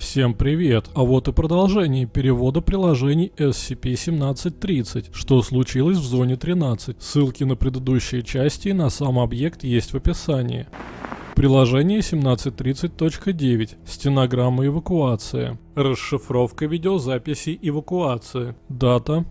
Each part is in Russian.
Всем привет! А вот и продолжение перевода приложений SCP-1730, что случилось в зоне 13. Ссылки на предыдущие части и на сам объект есть в описании. Приложение 1730.9. Стенограмма эвакуации. Расшифровка видеозаписи эвакуации. Дата.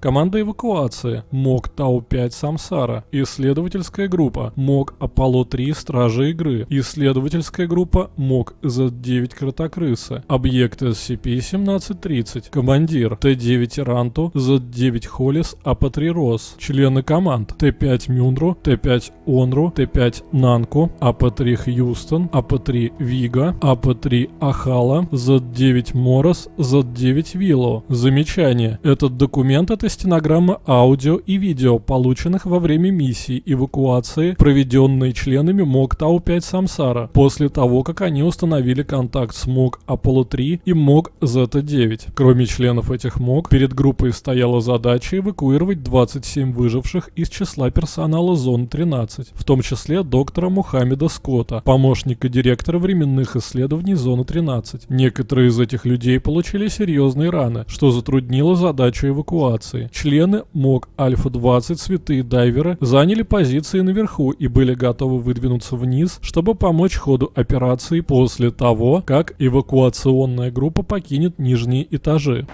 Команда эвакуации. МОК Тау-5 Самсара. Исследовательская группа. МОК Аполло-3 Стражи игры. Исследовательская группа. МОК Z9 Кротокрысы. Объект SCP-1730. Командир. Т-5 Иранту. Z9 Холлис. АП-3 Рос. Члены команд. Т-5 Мюнру. Т-5 Онру. Т-5 Нанку. АП-3 Хьюстон. АП-3 Вига. АП-3 Ахала. Z9 Морос. Z9 Вилло. Замечание. Этот документ это стенограмма аудио и видео, полученных во время миссии эвакуации, проведенной членами МОК Тау-5 Самсара, после того, как они установили контакт с МОК Аполло-3 и МОК Зета-9. Кроме членов этих МОК, перед группой стояла задача эвакуировать 27 выживших из числа персонала Зоны 13, в том числе доктора Мухаммеда Скотта, помощника директора временных исследований Зоны 13. Некоторые из этих людей получили серьезные раны, что затруднило задачу эвакуации операции. Члены МОК Альфа-20 святые дайверы заняли позиции наверху и были готовы выдвинуться вниз, чтобы помочь ходу операции после того, как эвакуационная группа покинет нижние этажи.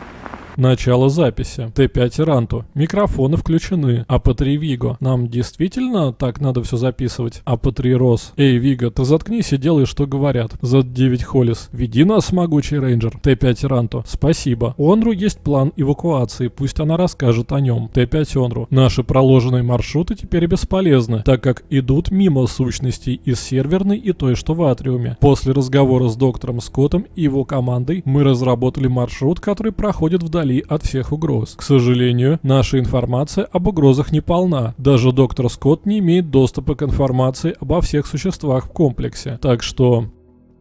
Начало записи. Т5 Иранту. Микрофоны включены. АП3 Виго. Нам действительно так надо все записывать? АП3 Рос. Эй, Виго, ты заткнись и делай, что говорят. Z9 Холлис. Веди нас, могучий рейнджер. Т5 Иранту. Спасибо. У Онру есть план эвакуации, пусть она расскажет о нем. Т5 Онру. Наши проложенные маршруты теперь бесполезны, так как идут мимо сущностей из серверной и той, что в Атриуме. После разговора с доктором Скоттом и его командой мы разработали маршрут, который проходит вдали вдали от всех угроз. К сожалению, наша информация об угрозах не полна. Даже доктор Скотт не имеет доступа к информации обо всех существах в комплексе. Так что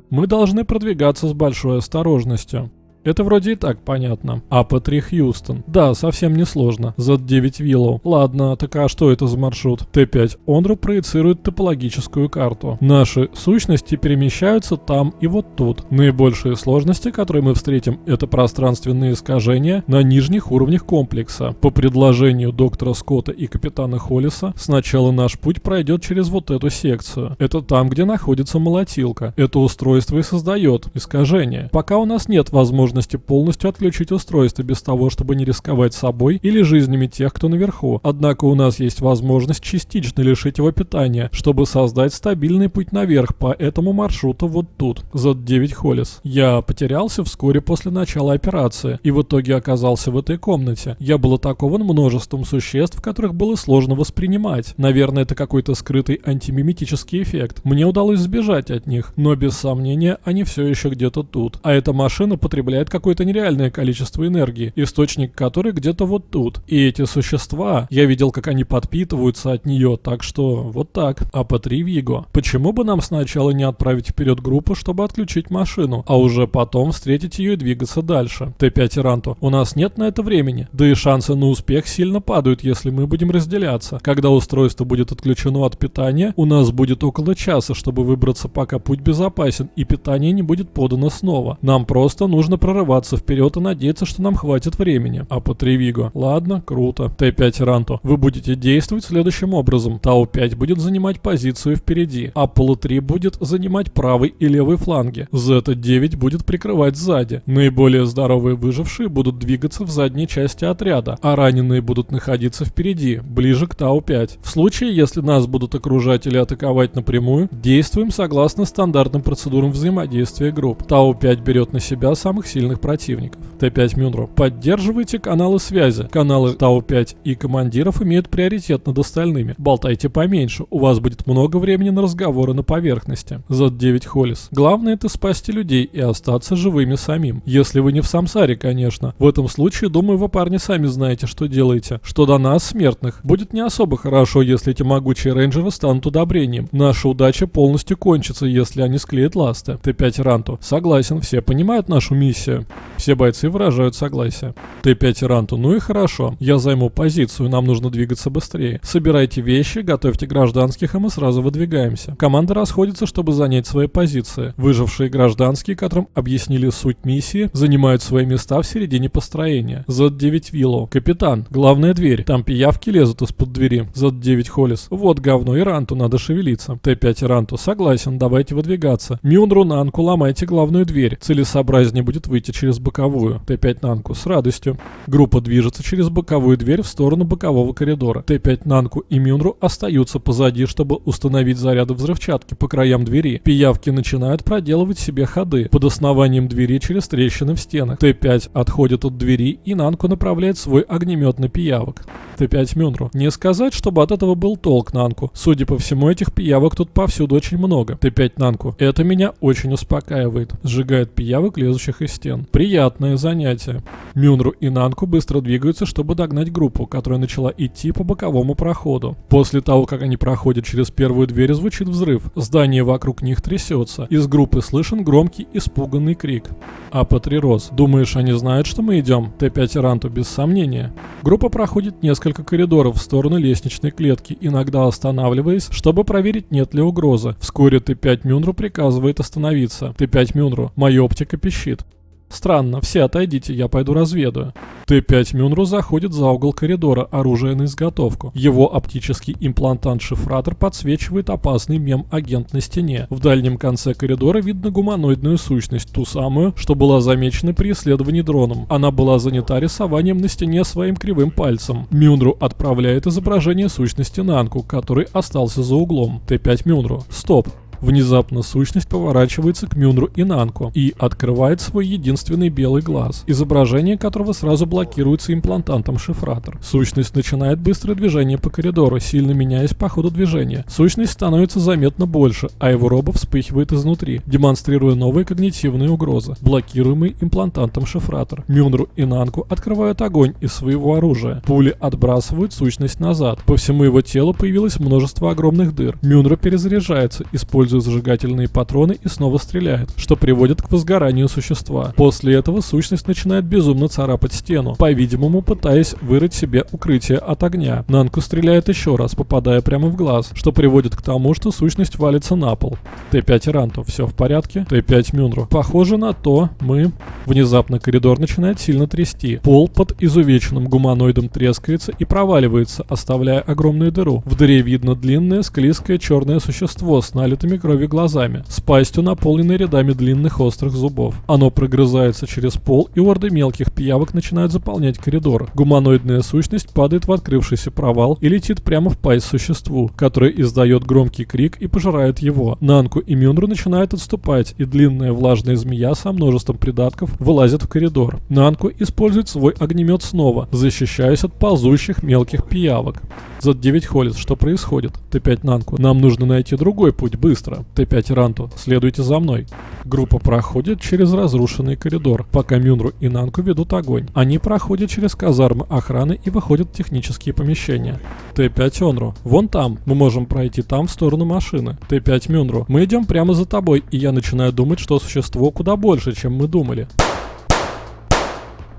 мы должны продвигаться с большой осторожностью. Это вроде и так понятно. АП-3 Хьюстон. Да, совсем не сложно. Z9 Виллоу. Ладно, так а что это за маршрут? Т5 Онру проецирует топологическую карту. Наши сущности перемещаются там и вот тут. Наибольшие сложности, которые мы встретим, это пространственные искажения на нижних уровнях комплекса. По предложению доктора Скотта и капитана Холлиса, сначала наш путь пройдет через вот эту секцию. Это там, где находится молотилка. Это устройство и создает искажения. Пока у нас нет возможности возможности полностью отключить устройство без того, чтобы не рисковать собой или жизнями тех, кто наверху. Однако у нас есть возможность частично лишить его питания, чтобы создать стабильный путь наверх по этому маршруту вот тут. Z9 Холлис. Я потерялся вскоре после начала операции и в итоге оказался в этой комнате. Я был атакован множеством существ, которых было сложно воспринимать. Наверное, это какой-то скрытый антимиметический эффект. Мне удалось сбежать от них, но без сомнения они все еще где-то тут. А эта машина потребляет потребляет какое-то нереальное количество энергии, источник которой где-то вот тут. И эти существа, я видел, как они подпитываются от нее, так что вот так. АП-3 Виго. Почему бы нам сначала не отправить вперед группу, чтобы отключить машину, а уже потом встретить ее и двигаться дальше? Т5 Иранту. У нас нет на это времени, да и шансы на успех сильно падают, если мы будем разделяться. Когда устройство будет отключено от питания, у нас будет около часа, чтобы выбраться, пока путь безопасен и питание не будет подано снова. Нам просто нужно прорываться прорываться вперед и надеяться, что нам хватит времени. АП-3 Виго. Ладно, круто. Т5 Иранту. Вы будете действовать следующим образом. Тау-5 будет занимать позицию впереди. Аполло-3 будет занимать правый и левый фланги. Зета-9 будет прикрывать сзади. Наиболее здоровые выжившие будут двигаться в задней части отряда, а раненые будут находиться впереди, ближе к Тау-5. В случае, если нас будут окружать или атаковать напрямую, действуем согласно стандартным процедурам взаимодействия групп. Тау-5 берет на себя самых сильных сильных противников. Т5 Мюнро. Поддерживайте каналы связи. Каналы Тау-5 и командиров имеют приоритет над остальными. Болтайте поменьше, у вас будет много времени на разговоры на поверхности. Z9 Холлис. Главное это спасти людей и остаться живыми самим. Если вы не в самсаре, конечно. В этом случае, думаю, вы, парни, сами знаете, что делаете. Что до нас, смертных, будет не особо хорошо, если эти могучие рейнджеры станут удобрением. Наша удача полностью кончится, если они склеят ласты. Т5 Ранту. Согласен, все понимают нашу миссию миссия. Все бойцы выражают согласие. Т5 Ранту, ну и хорошо. Я займу позицию, нам нужно двигаться быстрее. Собирайте вещи, готовьте гражданских, и мы сразу выдвигаемся. Команда расходится, чтобы занять свои позиции. Выжившие гражданские, которым объяснили суть миссии, занимают свои места в середине построения. Z9 Вилло. Капитан, главная дверь. Там пиявки лезут из-под двери. Z9 Холлис. Вот говно, и Ранту надо шевелиться. Т5 Ранту, согласен, давайте выдвигаться. Мюнру Нанку, ломайте главную дверь. Целесообразнее будет выйти через боковую. Т5 Нанку, с радостью. Группа движется через боковую дверь в сторону бокового коридора. Т5 Нанку и Мюнру остаются позади, чтобы установить заряды взрывчатки по краям двери. Пиявки начинают проделывать себе ходы под основанием двери через трещины в стенах. Т5 отходит от двери и Нанку направляет свой огнемет на пиявок. Т5 Мюнру. Не сказать, чтобы от этого был толк Нанку. Судя по всему, этих пиявок тут повсюду очень много. Т5 Нанку. Это меня очень успокаивает. Сжигает пиявок, лезущих из стен. Приятное занятие. Мюнру и Нанку быстро двигаются, чтобы догнать группу, которая начала идти по боковому проходу. После того, как они проходят через первую дверь, звучит взрыв. Здание вокруг них трясется. Из группы слышен громкий испуганный крик. Апа-3 Рос. Думаешь, они знают, что мы идем? Т5 Ранту, без сомнения. Группа проходит несколько коридоров в сторону лестничной клетки, иногда останавливаясь, чтобы проверить, нет ли угрозы. Вскоре Т5 Мюнру приказывает остановиться. Т5 Мюнру. Моя оптика пищит. Странно, все отойдите, я пойду разведаю. Т-5 Мюнру заходит за угол коридора, оружие на изготовку. Его оптический имплантант-шифратор подсвечивает опасный мем-агент на стене. В дальнем конце коридора видно гуманоидную сущность, ту самую, что была замечена при исследовании дроном. Она была занята рисованием на стене своим кривым пальцем. Мюнру отправляет изображение сущности Нанку, который остался за углом. Т-5 Мюнру. Стоп. Внезапно сущность поворачивается к Мюнру и Нанку и открывает свой единственный белый глаз, изображение которого сразу блокируется имплантантом шифратор. Сущность начинает быстрое движение по коридору, сильно меняясь по ходу движения. Сущность становится заметно больше, а его робо вспыхивает изнутри, демонстрируя новые когнитивные угрозы, блокируемый имплантантом шифратор. Мюнру и Нанку открывают огонь из своего оружия. Пули отбрасывают сущность назад. По всему его телу появилось множество огромных дыр. Мюнру перезаряжается, используя использует зажигательные патроны и снова стреляет, что приводит к возгоранию существа. После этого сущность начинает безумно царапать стену, по-видимому пытаясь вырыть себе укрытие от огня. Нанку стреляет еще раз, попадая прямо в глаз, что приводит к тому, что сущность валится на пол. Т5 Ранту, все в порядке? Т5 Мюнру. Похоже на то, мы... Внезапно коридор начинает сильно трясти. Пол под изувеченным гуманоидом трескается и проваливается, оставляя огромную дыру. В дыре видно длинное, склизкое черное существо с налитыми крови глазами, с пастью, наполненной рядами длинных острых зубов. Оно прогрызается через пол, и орды мелких пиявок начинают заполнять коридор. Гуманоидная сущность падает в открывшийся провал и летит прямо в пасть существу, которое издает громкий крик и пожирает его. Нанку и Мюнру начинают отступать, и длинная влажная змея со множеством придатков вылазит в коридор. Нанку использует свой огнемет снова, защищаясь от ползущих мелких пиявок. Z9 Холлис, что происходит? Т5 Нанку, нам нужно найти другой путь, быстро быстро. Т5 Ранту, следуйте за мной. Группа проходит через разрушенный коридор, пока Мюнру и Нанку ведут огонь. Они проходят через казармы охраны и выходят в технические помещения. Т5 Онру, вон там, мы можем пройти там в сторону машины. Т5 Мюнру, мы идем прямо за тобой, и я начинаю думать, что существо куда больше, чем мы думали.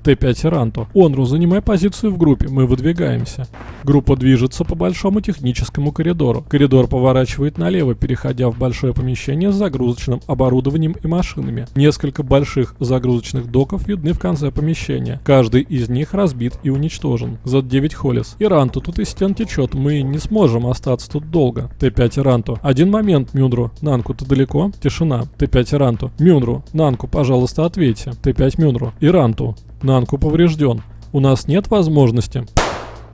Т-5 Ранто. Онру, занимай позицию в группе, мы выдвигаемся. Группа движется по большому техническому коридору. Коридор поворачивает налево, переходя в большое помещение с загрузочным оборудованием и машинами. Несколько больших загрузочных доков видны в конце помещения. Каждый из них разбит и уничтожен. За 9 Холлис. Иранту, тут из стен течет, мы не сможем остаться тут долго. Т-5 Иранту. Один момент, Мюндру. Нанку, ты далеко? Тишина. Т-5 Иранту. Мюндру. Нанку, пожалуйста, ответьте. Т-5 Мюндру. Иранту. Нанку поврежден. У нас нет возможности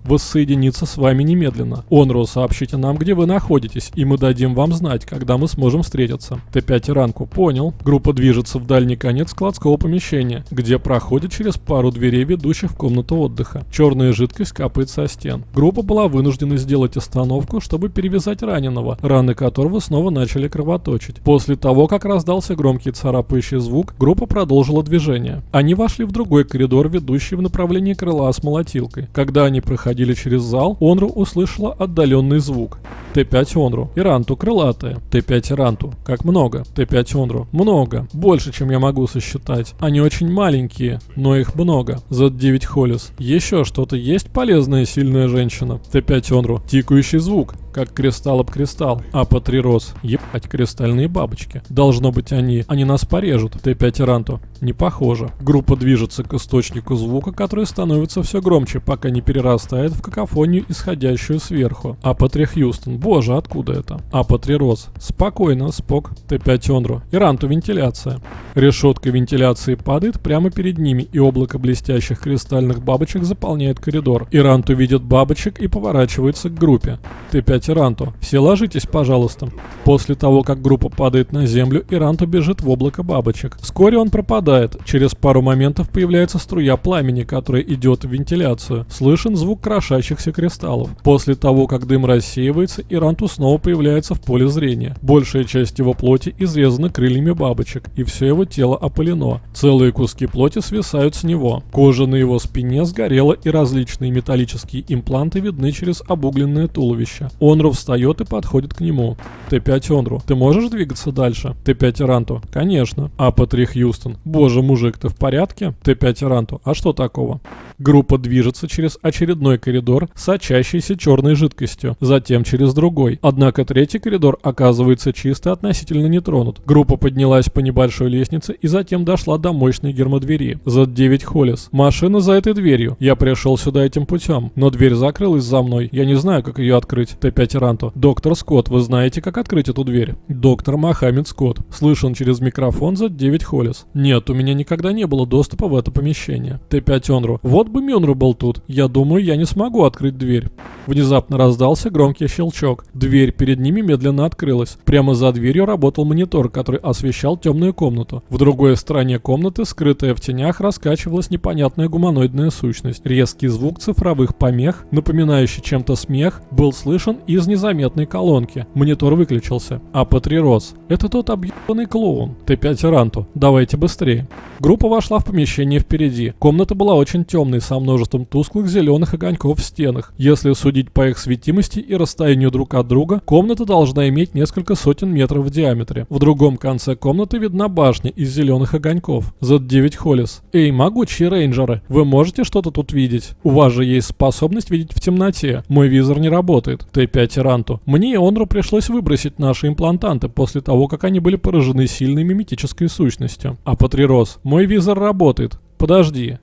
воссоединиться с вами немедленно. Онру, сообщите нам, где вы находитесь, и мы дадим вам знать, когда мы сможем встретиться. Т5 ранку, понял. Группа движется в дальний конец складского помещения, где проходит через пару дверей, ведущих в комнату отдыха. Черная жидкость капает со стен. Группа была вынуждена сделать остановку, чтобы перевязать раненого, раны которого снова начали кровоточить. После того, как раздался громкий царапающий звук, группа продолжила движение. Они вошли в другой коридор, ведущий в направлении крыла с молотилкой. Когда они проходили проходили через зал, Онру услышала отдаленный звук. Т5 Онру. Иранту крылатая. Т5 Иранту. Как много. Т5 Онру. Много. Больше, чем я могу сосчитать. Они очень маленькие, но их много. Z9 Холис. Еще что-то есть полезная сильная женщина. Т5 Онру. Тикающий звук как кристалл об кристалл. А по три роз. Ебать, кристальные бабочки. Должно быть они. Они нас порежут. Т5 Ранту. Не похоже. Группа движется к источнику звука, который становится все громче, пока не перерастает в какофонию, исходящую сверху. А 3 Хьюстон. Боже, откуда это? А 3 роз. Спокойно, Спок. Т5 Онру. Иранту вентиляция. Решетка вентиляции падает прямо перед ними, и облако блестящих кристальных бабочек заполняет коридор. Иранту видит бабочек и поворачивается к группе. Т5 сказать Иранту. Все ложитесь, пожалуйста. После того, как группа падает на землю, Иранту бежит в облако бабочек. Вскоре он пропадает. Через пару моментов появляется струя пламени, которая идет в вентиляцию. Слышен звук крошащихся кристаллов. После того, как дым рассеивается, Иранту снова появляется в поле зрения. Большая часть его плоти изрезана крыльями бабочек, и все его тело опылено. Целые куски плоти свисают с него. Кожа на его спине сгорела, и различные металлические импланты видны через обугленное туловище. Он Онру встает и подходит к нему. Т5 Онру, ты можешь двигаться дальше? Т5 Иранту, конечно. АП3 Хьюстон, боже мужик, ты в порядке? Т5 Иранту, а что такого? Группа движется через очередной коридор, сочащийся черной жидкостью, затем через другой. Однако третий коридор оказывается чисто относительно не тронут. Группа поднялась по небольшой лестнице и затем дошла до мощной гермодвери. Z9 Холлис. Машина за этой дверью. Я пришел сюда этим путем, но дверь закрылась за мной. Я не знаю, как ее открыть. Т5 Иранту. Доктор Скотт, вы знаете, как открыть эту дверь? Доктор Мохаммед Скотт. Слышен через микрофон Z9 Холлис. Нет, у меня никогда не было доступа в это помещение. Т5 Онру. Вот бы Мюнру был тут. Я думаю, я не смогу открыть дверь. Внезапно раздался громкий щелчок. Дверь перед ними медленно открылась. Прямо за дверью работал монитор, который освещал темную комнату. В другой стороне комнаты, скрытая в тенях, раскачивалась непонятная гуманоидная сущность. Резкий звук цифровых помех, напоминающий чем-то смех, был слышен из незаметной колонки. Монитор выключился. А Патрирос. Это тот объебанный клоун. Т5 Ранту. Давайте быстрее. Группа вошла в помещение впереди. Комната была очень темной, со множеством тусклых зеленых огоньков в стенах. Если судить по их светимости и расстоянию друг от друга, комната должна иметь несколько сотен метров в диаметре. В другом конце комнаты видна башня из зеленых огоньков. Z9 Холлис. Эй, могучие рейнджеры, вы можете что-то тут видеть? У вас же есть способность видеть в темноте. Мой визор не работает. Т5 Ранту. Мне и Онру пришлось выбросить наши имплантанты после того, как они были поражены сильной миметической сущностью. А Патрирос, мой визор работает. Подожди.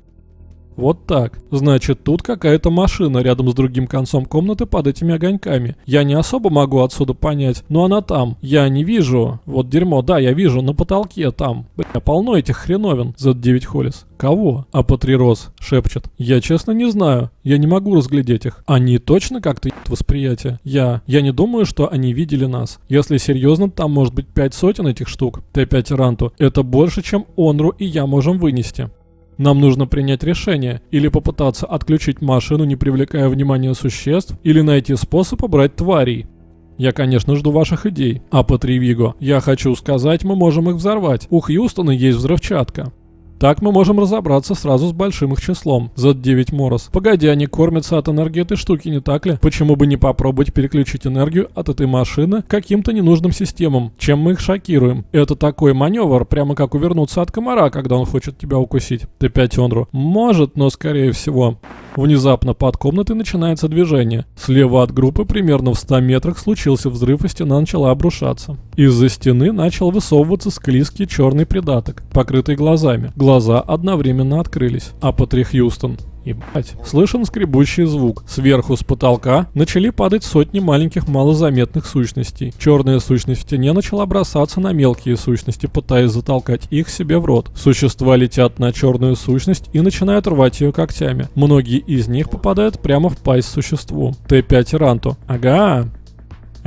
Вот так. Значит, тут какая-то машина рядом с другим концом комнаты под этими огоньками. Я не особо могу отсюда понять, но она там. Я не вижу. Вот дерьмо, да, я вижу, на потолке там. Бля, полно этих хреновин. Z9 Холлис. Кого? А Патрирос шепчет. Я честно не знаю. Я не могу разглядеть их. Они точно как-то восприятие? Я... Я не думаю, что они видели нас. Если серьезно, там может быть пять сотен этих штук. Т5 Ранту. Это больше, чем Онру и я можем вынести. Нам нужно принять решение, или попытаться отключить машину, не привлекая внимания существ, или найти способ убрать тварей. Я, конечно, жду ваших идей. А по Тривиго, я хочу сказать, мы можем их взорвать. У Хьюстона есть взрывчатка. Так мы можем разобраться сразу с большим их числом. Z9 Морос. Погоди, они кормятся от энергии этой штуки, не так ли? Почему бы не попробовать переключить энергию от этой машины каким-то ненужным системам? Чем мы их шокируем? Это такой маневр, прямо как увернуться от комара, когда он хочет тебя укусить. Т5 Онру. Может, но скорее всего. Внезапно под комнатой начинается движение. Слева от группы, примерно в 100 метрах, случился взрыв, и стена начала обрушаться. Из-за стены начал высовываться склизкий черный придаток, покрытый глазами. Глаза одновременно открылись. А Патри Хьюстон Ебать. Слышен скребущий звук. Сверху с потолка начали падать сотни маленьких малозаметных сущностей. Черная сущность в стене начала бросаться на мелкие сущности, пытаясь затолкать их себе в рот. Существа летят на черную сущность и начинают рвать ее когтями. Многие из них попадают прямо в пасть существу. Т5 Ранту. Ага,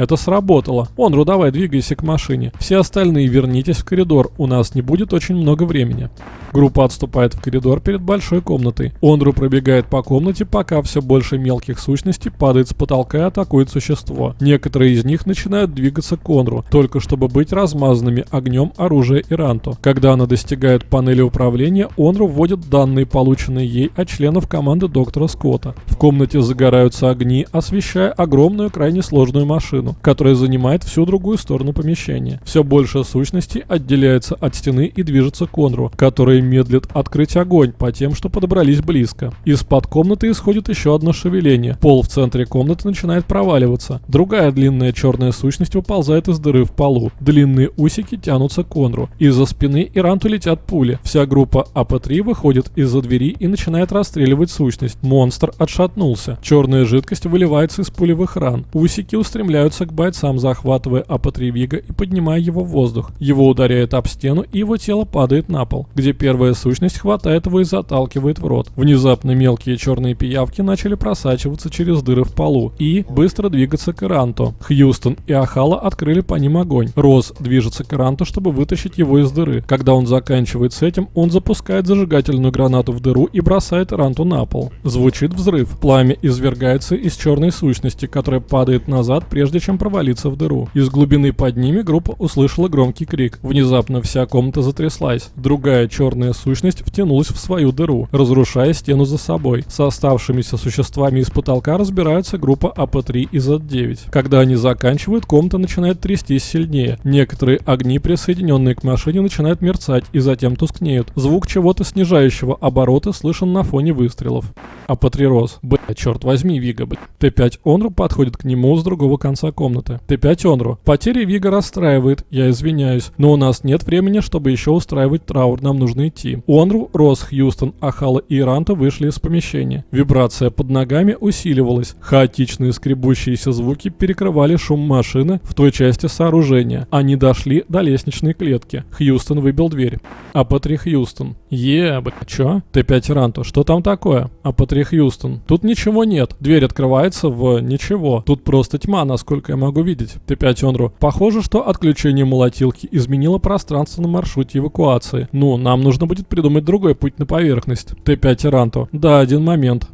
Это сработало. Онру, давай двигайся к машине. Все остальные вернитесь в коридор, у нас не будет очень много времени. Группа отступает в коридор перед большой комнатой. Онру пробегает по комнате, пока все больше мелких сущностей падает с потолка и атакует существо. Некоторые из них начинают двигаться к Онру, только чтобы быть размазанными огнем оружия Иранту. Когда она достигает панели управления, Онру вводит данные, полученные ей от членов команды доктора Скотта. В комнате загораются огни, освещая огромную крайне сложную машину, которая занимает всю другую сторону помещения. Все больше сущностей отделяется от стены и движется к Онру, который медлит открыть огонь по тем, что подобрались близко. Из-под комнаты исходит еще одно шевеление. Пол в центре комнаты начинает проваливаться. Другая длинная черная сущность выползает из дыры в полу. Длинные усики тянутся к Онру. Из-за спины Иранту летят пули. Вся группа АП-3 выходит из-за двери и начинает расстреливать сущность. Монстр отшатнулся. Черная жидкость выливается из пулевых ран. Усики устремляются к бойцам, захватывая АП-3 Вига и поднимая его в воздух. Его ударяет об стену и его тело падает на пол, где Первая сущность хватает его и заталкивает в рот. Внезапно мелкие черные пиявки начали просачиваться через дыры в полу и быстро двигаться к Иранту. Хьюстон и Ахала открыли по ним огонь. Рос движется к Иранту, чтобы вытащить его из дыры. Когда он заканчивает с этим, он запускает зажигательную гранату в дыру и бросает Иранту на пол. Звучит взрыв. Пламя извергается из черной сущности, которая падает назад, прежде чем провалиться в дыру. Из глубины под ними группа услышала громкий крик. Внезапно вся комната затряслась. Другая черная сущность втянулась в свою дыру, разрушая стену за собой. С оставшимися существами из потолка разбирается группа АП-3 и Z9. Когда они заканчивают, комната начинает трястись сильнее. Некоторые огни, присоединенные к машине, начинают мерцать и затем тускнеют. Звук чего-то снижающего обороты слышен на фоне выстрелов. АП-3 рос. Б, черт возьми, Вига, б. Т5 Онру подходит к нему с другого конца комнаты. Т5 Онру. Потеря Вига расстраивает, я извиняюсь, но у нас нет времени, чтобы еще устраивать траур, нам нужно идти. Онру, Рос, Хьюстон, Ахала и Иранта вышли из помещения. Вибрация под ногами усиливалась. Хаотичные скребущиеся звуки перекрывали шум машины в той части сооружения. Они дошли до лестничной клетки. Хьюстон выбил дверь. АП-3 Хьюстон. Ебать, чё? Т5 Иранту, что там такое? АП-3 Хьюстон. Тут ничего нет. Дверь открывается в ничего. Тут просто тьма, насколько я могу видеть. Т5 Онру. Похоже, что отключение молотилки изменило пространство на маршруте эвакуации. Ну, нам нужно будет придумать другой путь на поверхность. Т5 Иранту. Да, один момент.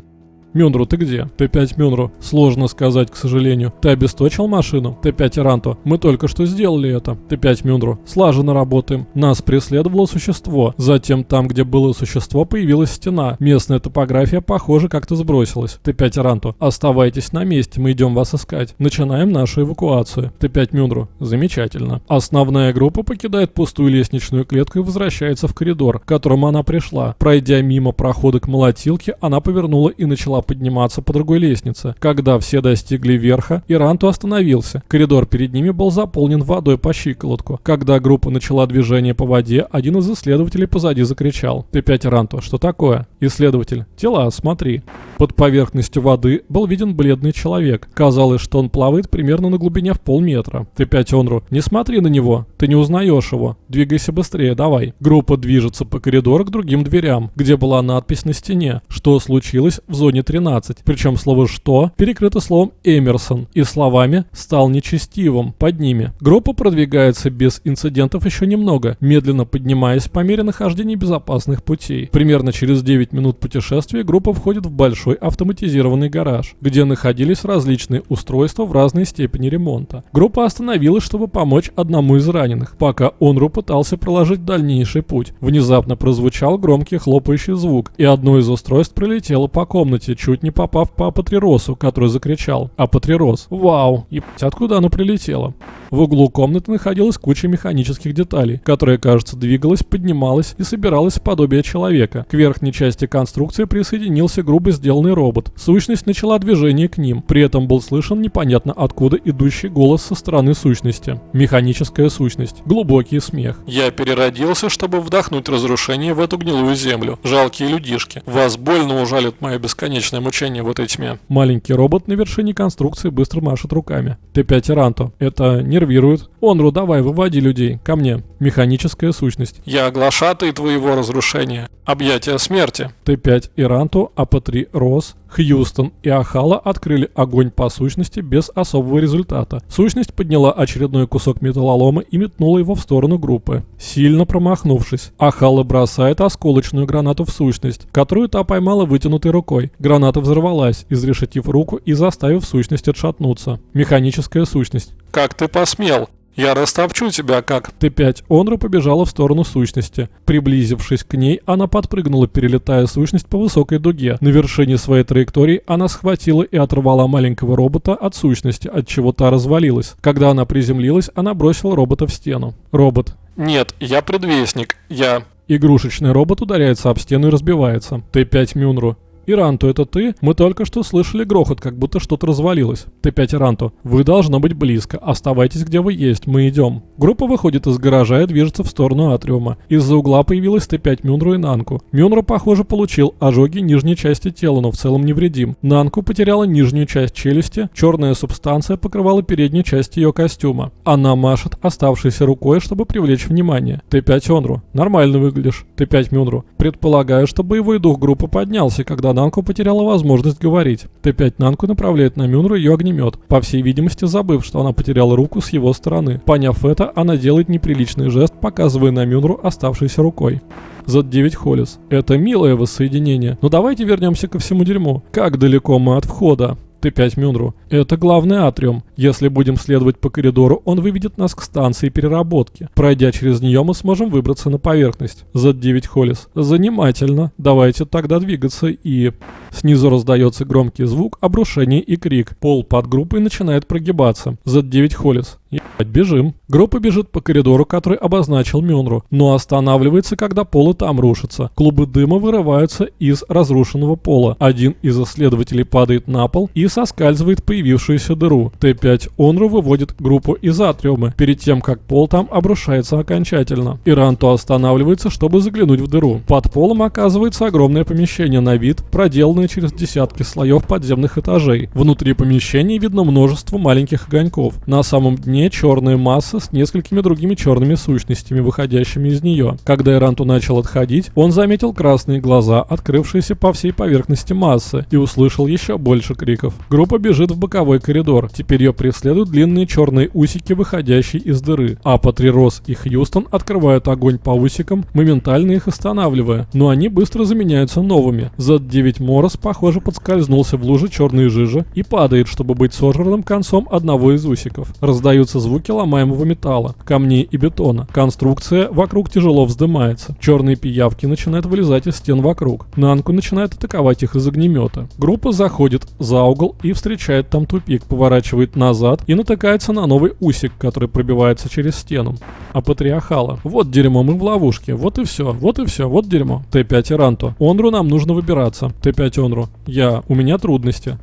Мюнру, ты где? Т5 Мюнру. Сложно сказать, к сожалению. Ты обесточил машину? Т5 Иранту. Мы только что сделали это. Т5 Мюнру. Слаженно работаем. Нас преследовало существо. Затем там, где было существо, появилась стена. Местная топография, похоже, как-то сбросилась. Т5 Иранту. Оставайтесь на месте, мы идем вас искать. Начинаем нашу эвакуацию. Т5 Мюнру. Замечательно. Основная группа покидает пустую лестничную клетку и возвращается в коридор, к которому она пришла. Пройдя мимо прохода к молотилке, она повернула и начала начала подниматься по другой лестнице. Когда все достигли верха, Иранту остановился. Коридор перед ними был заполнен водой по щиколотку. Когда группа начала движение по воде, один из исследователей позади закричал. «Т5 Иранту, что такое?» Исследователь. «Тела, смотри». Под поверхностью воды был виден бледный человек. Казалось, что он плавает примерно на глубине в полметра. Т5 Онру. «Не смотри на него, ты не узнаешь его. Двигайся быстрее, давай». Группа движется по коридору к другим дверям, где была надпись на стене, что случилось в зоне 13. Причем слово «что» перекрыто словом «Эмерсон» и словами «стал нечестивым» под ними. Группа продвигается без инцидентов еще немного, медленно поднимаясь по мере нахождения безопасных путей. Примерно через 9 минут путешествия группа входит в большой автоматизированный гараж, где находились различные устройства в разной степени ремонта. Группа остановилась, чтобы помочь одному из раненых, пока Онру пытался проложить дальнейший путь. Внезапно прозвучал громкий хлопающий звук, и одно из устройств пролетело по комнате, чуть не попав по Апатриросу, который закричал «Апатрирос! Вау! И откуда оно прилетело?» В углу комнаты находилась куча механических деталей, которая, кажется, двигалась, поднималась и собиралась в подобие человека. К верхней части конструкции присоединился грубо сделанный робот. Сущность начала движение к ним. При этом был слышен непонятно откуда идущий голос со стороны сущности. Механическая сущность. Глубокий смех. «Я переродился, чтобы вдохнуть разрушение в эту гнилую землю. Жалкие людишки. Вас больно ужалит мое бесконечное мучение в этой тьме». Маленький робот на вершине конструкции быстро машет руками. Т5 Ранто. Это не нервирует. Онру, давай, выводи людей. Ко мне. Механическая сущность. Я оглашатый твоего разрушения. Объятия смерти. Т5 Иранту, АП3 Рос, Хьюстон и Ахала открыли огонь по сущности без особого результата. Сущность подняла очередной кусок металлолома и метнула его в сторону группы, сильно промахнувшись. Ахала бросает осколочную гранату в сущность, которую та поймала вытянутой рукой. Граната взорвалась, изрешетив руку и заставив сущность отшатнуться. Механическая сущность. Как ты посмел? Я растопчу тебя как... Т5 Онра побежала в сторону сущности. Приблизившись к ней, она подпрыгнула, перелетая сущность по высокой дуге. На вершине своей траектории она схватила и оторвала маленького робота от сущности, от чего та развалилась. Когда она приземлилась, она бросила робота в стену. Робот. Нет, я предвестник. Я... Игрушечный робот ударяется об стену и разбивается. Т5 Мюнру. Иранту, это ты? Мы только что слышали грохот, как будто что-то развалилось. Т5 Иранту. Вы должно быть близко. Оставайтесь где вы есть. Мы идем. Группа выходит из гаража и движется в сторону атриума. Из-за угла появилась Т5 Мюнру и Нанку. Мюнру, похоже, получил ожоги нижней части тела, но в целом невредим. Нанку потеряла нижнюю часть челюсти, черная субстанция покрывала переднюю часть ее костюма. Она машет оставшейся рукой, чтобы привлечь внимание. Т5 Онру. Нормально выглядишь. Т5 Мюнру. Предполагаю, что боевой дух группы поднялся, когда Нанку потеряла возможность говорить. Т5 Нанку направляет на Мюнру ее огнемет, по всей видимости забыв, что она потеряла руку с его стороны. Поняв это, она делает неприличный жест, показывая на Мюнру оставшейся рукой. Z9 Холлис. Это милое воссоединение. Но давайте вернемся ко всему дерьму. Как далеко мы от входа? Т5 Мюнру. Это главный атриум. Если будем следовать по коридору, он выведет нас к станции переработки. Пройдя через нее, мы сможем выбраться на поверхность. Z9 Холлис. Занимательно. Давайте тогда двигаться и... Снизу раздается громкий звук, обрушение и крик. Пол под группой начинает прогибаться. Z9 Холлис. Ебать, бежим. Группа бежит по коридору, который обозначил Мюнру, но останавливается, когда пол и там рушится. Клубы дыма вырываются из разрушенного пола. Один из исследователей падает на пол и соскальзывает появившуюся дыру. Т5 Онру выводит группу из атриума, перед тем, как пол там обрушается окончательно. Иранто останавливается, чтобы заглянуть в дыру. Под полом оказывается огромное помещение на вид, проделанное через десятки слоев подземных этажей. Внутри помещения видно множество маленьких огоньков. На самом дне дне черная масса с несколькими другими черными сущностями, выходящими из нее. Когда Иранту начал отходить, он заметил красные глаза, открывшиеся по всей поверхности массы, и услышал еще больше криков. Группа бежит в боковой коридор. Теперь ее преследуют длинные черные усики, выходящие из дыры. А Патрирос и Хьюстон открывают огонь по усикам, моментально их останавливая. Но они быстро заменяются новыми. Z9 Морос, похоже, подскользнулся в луже черной жижи и падает, чтобы быть сожранным концом одного из усиков. Раздаются слышатся звуки ломаемого металла, камней и бетона. Конструкция вокруг тяжело вздымается. Черные пиявки начинают вылезать из стен вокруг. Нанку начинает атаковать их из огнемета. Группа заходит за угол и встречает там тупик, поворачивает назад и натыкается на новый усик, который пробивается через стену. А патриархала. Вот дерьмо, мы в ловушке. Вот и все, вот и все, вот дерьмо. Т5 Иранто. Онру нам нужно выбираться. Т5 Онру. Я. У меня трудности.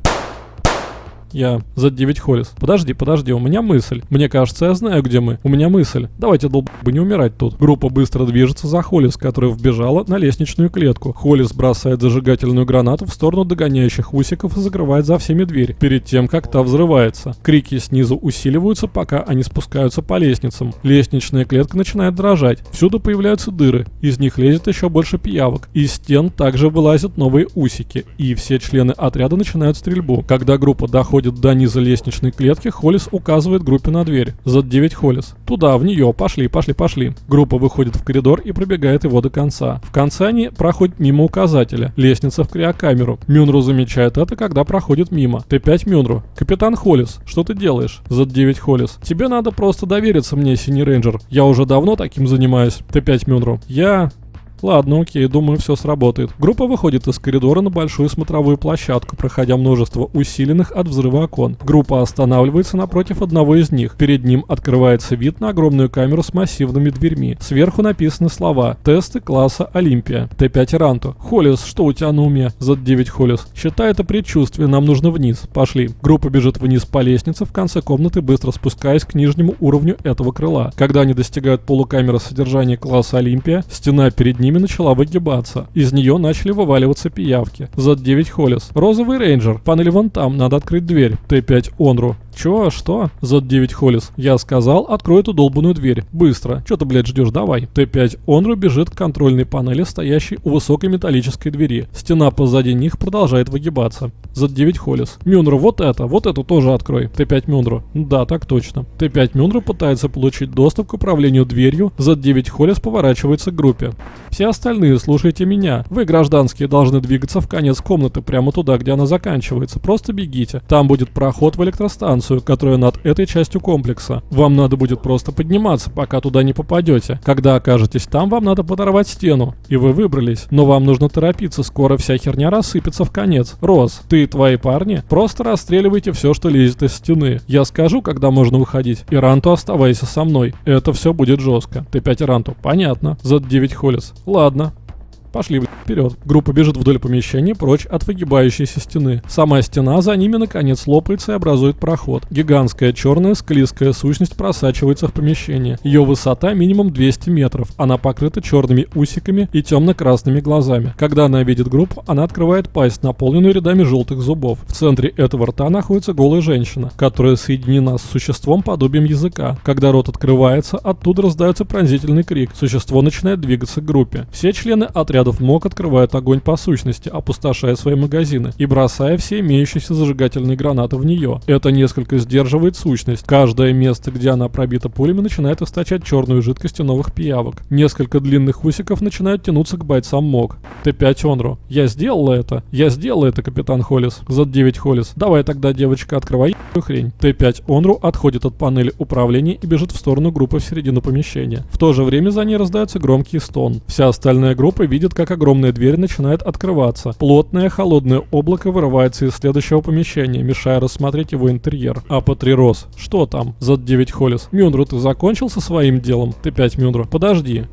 Я за 9 Холлис. Подожди, подожди, у меня мысль. Мне кажется, я знаю, где мы. У меня мысль. Давайте, долбы, не умирать тут. Группа быстро движется за Холлис, которая вбежала на лестничную клетку. Холлис бросает зажигательную гранату в сторону догоняющих усиков и закрывает за всеми дверь, перед тем, как та взрывается. Крики снизу усиливаются, пока они спускаются по лестницам. Лестничная клетка начинает дрожать. Всюду появляются дыры. Из них лезет еще больше пиявок. Из стен также вылазят новые усики. И все члены отряда начинают стрельбу. Когда группа доходит доходит до низа лестничной клетки, Холлис указывает группе на дверь. За 9 Холлис. Туда, в нее, пошли, пошли, пошли. Группа выходит в коридор и пробегает его до конца. В конце они проходят мимо указателя. Лестница в криокамеру. Мюнру замечает это, когда проходит мимо. Т5 Мюнру. Капитан Холлис, что ты делаешь? За 9 Холлис. Тебе надо просто довериться мне, Синий Рейнджер. Я уже давно таким занимаюсь. Т5 Мюнру. Я... Ладно, окей, думаю, все сработает. Группа выходит из коридора на большую смотровую площадку, проходя множество усиленных от взрыва окон. Группа останавливается напротив одного из них. Перед ним открывается вид на огромную камеру с массивными дверьми. Сверху написаны слова «Тесты класса Олимпия». Т5 Ранто. Холлис, что у тебя на уме? Z9 Холлис. Считай это предчувствие, нам нужно вниз. Пошли. Группа бежит вниз по лестнице, в конце комнаты быстро спускаясь к нижнему уровню этого крыла. Когда они достигают пола камеры содержания класса Олимпия, стена перед ними время начала выгибаться. Из нее начали вываливаться пиявки. Z9 Холлис. Розовый рейнджер. Панель вон там, надо открыть дверь. Т5 Онру. Чё, что? Z9 Холлис. Я сказал, открой эту долбанную дверь. Быстро. Чё ты, блядь, ждешь? Давай. Т5 Онру бежит к контрольной панели, стоящей у высокой металлической двери. Стена позади них продолжает выгибаться. Z9 Холлис. Мюнру, вот это, вот эту тоже открой. Т5 Мюнру. Да, так точно. Т5 Мюнру пытается получить доступ к управлению дверью. Z9 Холлис поворачивается к группе. Все остальные, слушайте меня. Вы, гражданские, должны двигаться в конец комнаты, прямо туда, где она заканчивается. Просто бегите. Там будет проход в электростанцию, которая над этой частью комплекса. Вам надо будет просто подниматься, пока туда не попадете. Когда окажетесь там, вам надо подорвать стену. И вы выбрались. Но вам нужно торопиться, скоро вся херня рассыпется в конец. Рос, ты и твои парни просто расстреливайте все, что лезет из стены. Я скажу, когда можно выходить. Иранту оставайся со мной. Это все будет жестко. Т5 Иранту. Понятно. Z9 Холлис. Ладно. Пошли, блядь, вперед. Группа бежит вдоль помещения, прочь от выгибающейся стены. Сама стена за ними наконец лопается и образует проход. Гигантская черная склизкая сущность просачивается в помещение. Ее высота минимум 200 метров. Она покрыта черными усиками и темно-красными глазами. Когда она видит группу, она открывает пасть, наполненную рядами желтых зубов. В центре этого рта находится голая женщина, которая соединена с существом подобием языка. Когда рот открывается, оттуда раздается пронзительный крик. Существо начинает двигаться к группе. Все члены отряда отрядов МОК открывают огонь по сущности, опустошая свои магазины и бросая все имеющиеся зажигательные гранаты в нее. Это несколько сдерживает сущность. Каждое место, где она пробита пулями, начинает источать черную жидкость новых пиявок. Несколько длинных усиков начинают тянуться к бойцам МОК. Т5 Онру. Я сделала это. Я сделала это, капитан Холлис. Z9 Холлис. Давай тогда, девочка, открывай хрень. Т5 Онру отходит от панели управления и бежит в сторону группы в середину помещения. В то же время за ней раздается громкий стон. Вся остальная группа видит, как огромная дверь начинает открываться. Плотное холодное облако вырывается из следующего помещения, мешая рассмотреть его интерьер. Апа-3 Рос. Что там? Зад-9 Холлис. Мюндру, ты закончил со своим делом? Ты 5 Мюндру. Подожди.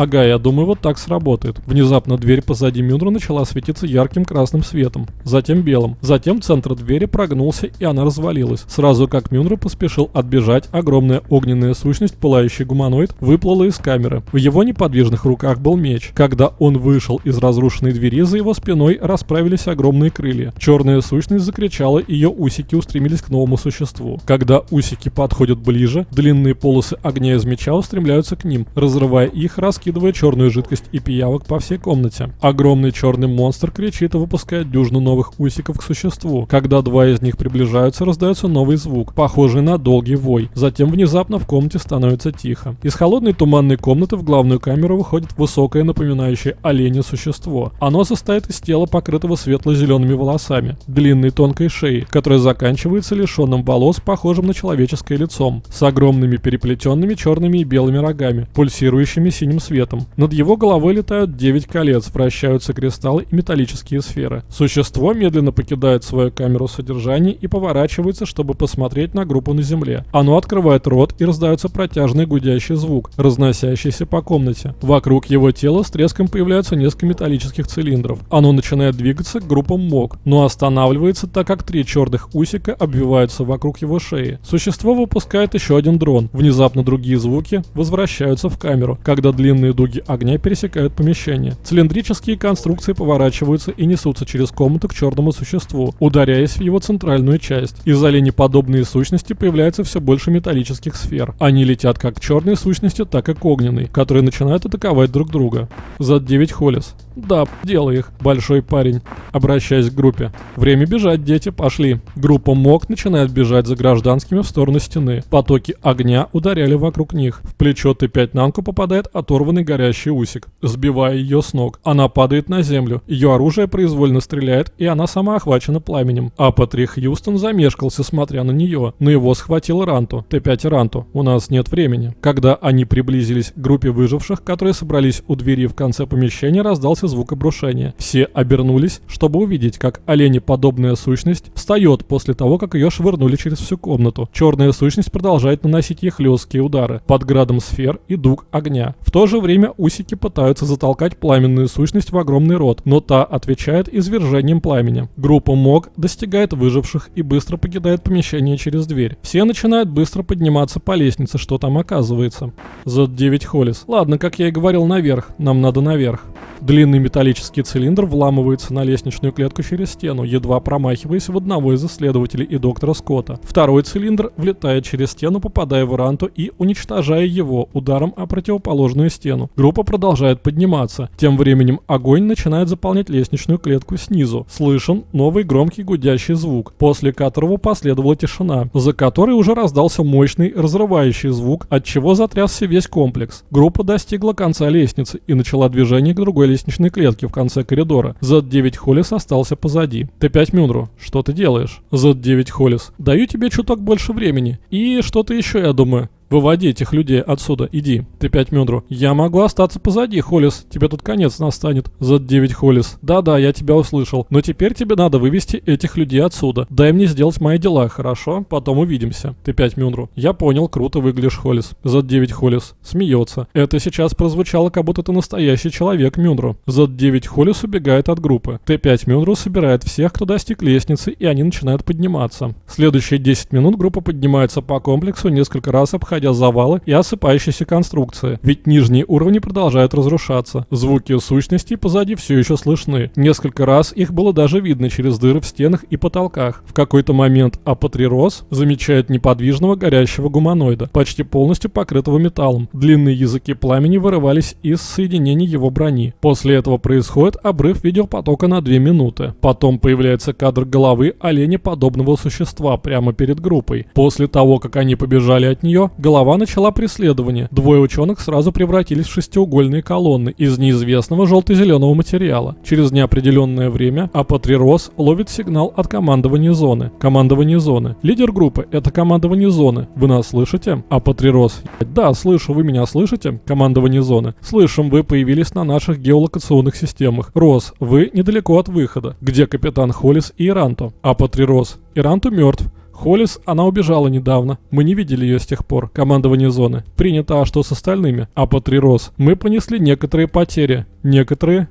Ага, я думаю, вот так сработает. Внезапно дверь позади Мюндра начала светиться ярким красным светом, затем белым. Затем центр двери прогнулся и она развалилась. Сразу как Мюндра поспешил отбежать, огромная огненная сущность, пылающий гуманоид, выплыла из камеры. В его неподвижных руках был меч. Когда он вышел из разрушенной двери, за его спиной расправились огромные крылья. Черная сущность закричала, ее усики устремились к новому существу. Когда усики подходят ближе, длинные полосы огня из меча устремляются к ним, разрывая их, раскидывая раскидывая черную жидкость и пиявок по всей комнате. Огромный черный монстр кричит и выпускает дюжину новых усиков к существу. Когда два из них приближаются, раздается новый звук, похожий на долгий вой. Затем внезапно в комнате становится тихо. Из холодной туманной комнаты в главную камеру выходит высокое напоминающее оленя существо. Оно состоит из тела, покрытого светло-зелеными волосами, длинной тонкой шеи, которая заканчивается лишенным волос, похожим на человеческое лицом, с огромными переплетенными черными и белыми рогами, пульсирующими синим светом светом. Над его головой летают 9 колец, вращаются кристаллы и металлические сферы. Существо медленно покидает свою камеру содержания и поворачивается, чтобы посмотреть на группу на земле. Оно открывает рот и раздается протяжный гудящий звук, разносящийся по комнате. Вокруг его тела с треском появляются несколько металлических цилиндров. Оно начинает двигаться к группам МОК, но останавливается, так как три черных усика обвиваются вокруг его шеи. Существо выпускает еще один дрон. Внезапно другие звуки возвращаются в камеру, когда длинные Длинные дуги огня пересекают помещение. Цилиндрические конструкции поворачиваются и несутся через комнату к черному существу, ударяясь в его центральную часть. Из оленеподобные сущности появляется все больше металлических сфер. Они летят как к черной сущности, так и к огненной, которые начинают атаковать друг друга. За 9 Холлис. Да, делай их, большой парень. Обращаясь к группе. Время бежать, дети, пошли. Группа МОК начинает бежать за гражданскими в сторону стены. Потоки огня ударяли вокруг них. В плечо Т-5 Нанку попадает оторванный горящий усик, сбивая ее с ног. Она падает на землю. Ее оружие произвольно стреляет, и она сама охвачена пламенем. А Патри Хьюстон замешкался, смотря на нее. Но его схватил Ранту. Т-5 Ранту. У нас нет времени. Когда они приблизились к группе выживших, которые собрались у двери в конце помещения, раздался раздался звук обрушения. Все обернулись, чтобы увидеть, как оленеподобная сущность встает после того, как ее швырнули через всю комнату. Черная сущность продолжает наносить ей хлесткие удары под градом сфер и дуг огня. В то же время усики пытаются затолкать пламенную сущность в огромный рот, но та отвечает извержением пламени. Группа МОГ достигает выживших и быстро покидает помещение через дверь. Все начинают быстро подниматься по лестнице, что там оказывается. Z9 Холлис. Ладно, как я и говорил, наверх. Нам надо наверх. Длинный металлический цилиндр вламывается на лестничную клетку через стену, едва промахиваясь в одного из исследователей и доктора Скотта. Второй цилиндр влетает через стену, попадая в Ранту и уничтожая его ударом о противоположную стену. Группа продолжает подниматься. Тем временем огонь начинает заполнять лестничную клетку снизу. Слышен новый громкий гудящий звук, после которого последовала тишина, за которой уже раздался мощный разрывающий звук, от чего затрясся весь комплекс. Группа достигла конца лестницы и начала движение к другой лестничной клетке в конце коридора. Z9 Холлис остался позади. Т5 Мюнру, что ты делаешь? Z9 Холлис, даю тебе чуток больше времени. И что-то еще, я думаю. Выводи этих людей отсюда, иди. Ты пять Мюндру. Я могу остаться позади, Холлис. Тебе тут конец настанет. За 9 Холлис. Да-да, я тебя услышал. Но теперь тебе надо вывести этих людей отсюда. Дай мне сделать мои дела, хорошо? Потом увидимся. Ты пять Мюндру. Я понял, круто выглядишь, Холлис. За 9 Холлис. Смеется. Это сейчас прозвучало, как будто ты настоящий человек, Мюндру. За 9 Холлис убегает от группы. Т5 Мюндру собирает всех, кто достиг лестницы, и они начинают подниматься. Следующие 10 минут группа поднимается по комплексу, несколько раз обходя обходя завалы и осыпающиеся конструкции, ведь нижние уровни продолжают разрушаться. Звуки сущностей позади все еще слышны. Несколько раз их было даже видно через дыры в стенах и потолках. В какой-то момент Апатрирос замечает неподвижного горящего гуманоида, почти полностью покрытого металлом. Длинные языки пламени вырывались из соединений его брони. После этого происходит обрыв видеопотока на 2 минуты. Потом появляется кадр головы оленя подобного существа прямо перед группой. После того, как они побежали от нее, начала преследование. Двое ученых сразу превратились в шестиугольные колонны из неизвестного желто-зеленого материала. Через неопределенное время Апатрирос ловит сигнал от командования зоны. Командование зоны. Лидер группы — это командование зоны. Вы нас слышите? Апатрирос. Да, слышу, вы меня слышите? Командование зоны. Слышим, вы появились на наших геолокационных системах. Рос, вы недалеко от выхода. Где капитан Холлис и Иранто? Апатрирос. Иранту мертв. Холлис, она убежала недавно. Мы не видели ее с тех пор. Командование зоны. Принято, а что с остальными? А Патрирос. Мы понесли некоторые потери. Некоторые...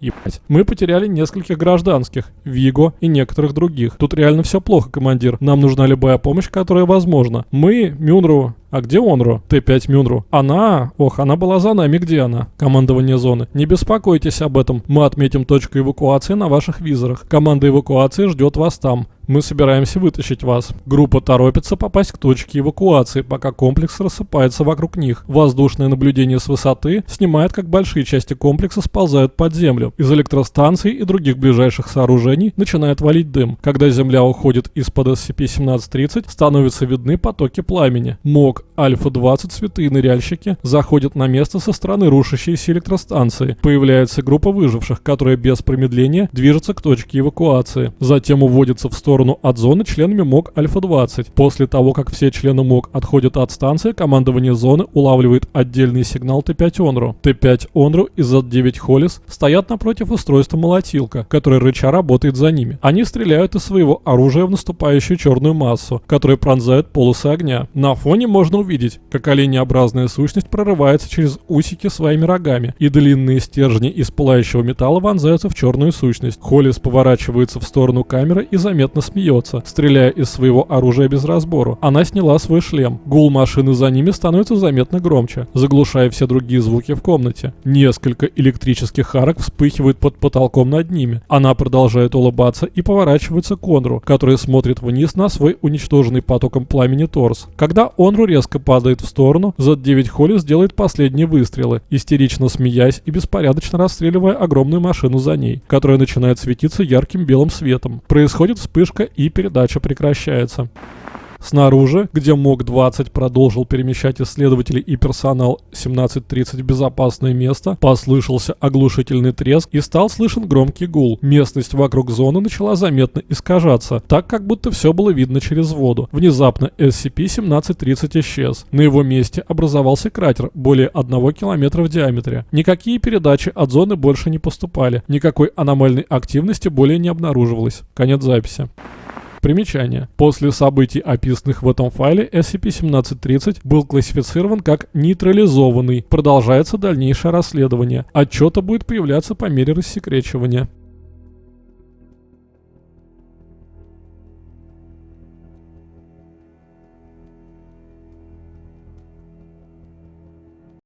Ебать. Мы потеряли нескольких гражданских, Виго и некоторых других. Тут реально все плохо, командир. Нам нужна любая помощь, которая возможна. Мы, Мюнру, а где Онру? Т5 Мюнру. Она? Ох, она была за нами. Где она? Командование зоны. Не беспокойтесь об этом. Мы отметим точку эвакуации на ваших визорах. Команда эвакуации ждет вас там. Мы собираемся вытащить вас. Группа торопится попасть к точке эвакуации, пока комплекс рассыпается вокруг них. Воздушное наблюдение с высоты снимает, как большие части комплекса сползают под землю. Из электростанций и других ближайших сооружений начинает валить дым. Когда земля уходит из-под SCP-1730, становятся видны потоки пламени. МОК Альфа-20 святые ныряльщики заходят на место со стороны рушащейся электростанции. Появляется группа выживших, которая без промедления движется к точке эвакуации. Затем уводится в сторону от зоны членами МОК Альфа-20. После того, как все члены МОК отходят от станции, командование зоны улавливает отдельный сигнал Т5 Онру. Т5 Онру и Z9 Холлис стоят напротив устройства молотилка, которое рыча работает за ними. Они стреляют из своего оружия в наступающую черную массу, которая пронзает полосы огня. На фоне можно увидеть, как оленеобразная сущность прорывается через усики своими рогами, и длинные стержни из пылающего металла вонзаются в черную сущность. Холлис поворачивается в сторону камеры и заметно смеется, стреляя из своего оружия без разбору. Она сняла свой шлем. Гул машины за ними становится заметно громче, заглушая все другие звуки в комнате. Несколько электрических арок вспыхивают под потолком над ними. Она продолжает улыбаться и поворачивается к Онру, который смотрит вниз на свой уничтоженный потоком пламени торс. Когда Онру резко падает в сторону, Z9 Холлис делает последние выстрелы, истерично смеясь и беспорядочно расстреливая огромную машину за ней, которая начинает светиться ярким белым светом. Происходит вспышка и передача прекращается. Снаружи, где МОК-20 продолжил перемещать исследователей и персонал 1730 в безопасное место, послышался оглушительный треск и стал слышен громкий гул. Местность вокруг зоны начала заметно искажаться, так как будто все было видно через воду. Внезапно SCP-1730 исчез. На его месте образовался кратер более 1 километра в диаметре. Никакие передачи от зоны больше не поступали, никакой аномальной активности более не обнаруживалось. Конец записи. Примечание. После событий, описанных в этом файле, SCP-1730 был классифицирован как нейтрализованный. Продолжается дальнейшее расследование. Отчета будет появляться по мере рассекречивания.